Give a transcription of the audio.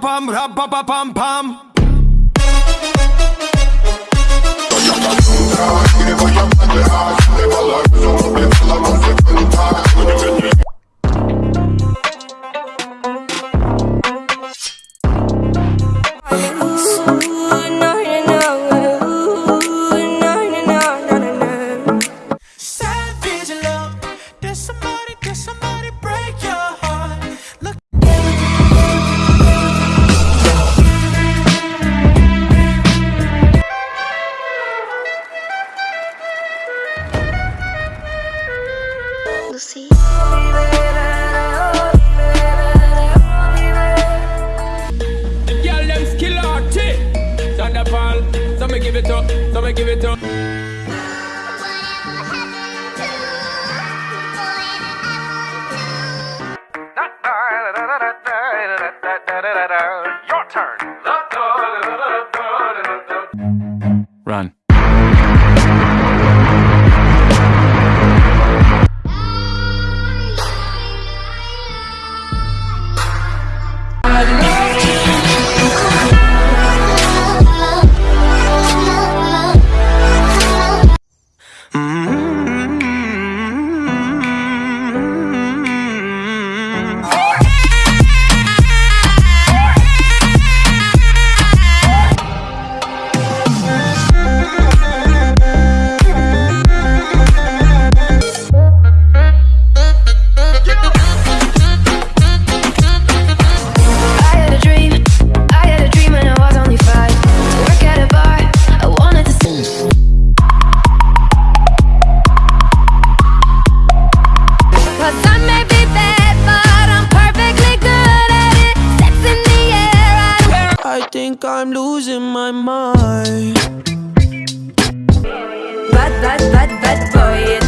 pam, rap, pam, pam. It up. So me give it up. think I'm losing my mind. Bad, bad, bad, bad boy